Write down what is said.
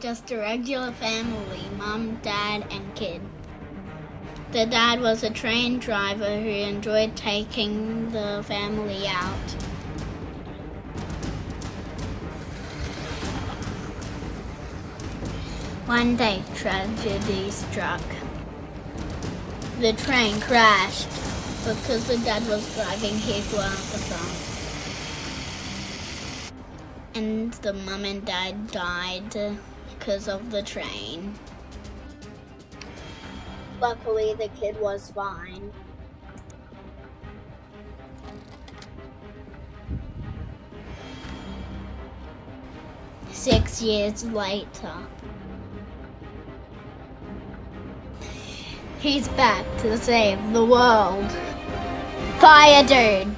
just a regular family mom, dad, and kid. The dad was a train driver who enjoyed taking the family out. One day, tragedy struck. The train crashed because the dad was driving his song. And the mom and dad died because of the train. Luckily, the kid was fine. Six years later. He's back to save the world. Fire dude!